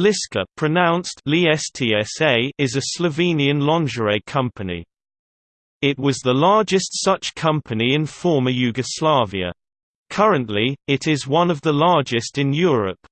Lisca pronounced is a Slovenian lingerie company. It was the largest such company in former Yugoslavia. Currently, it is one of the largest in Europe.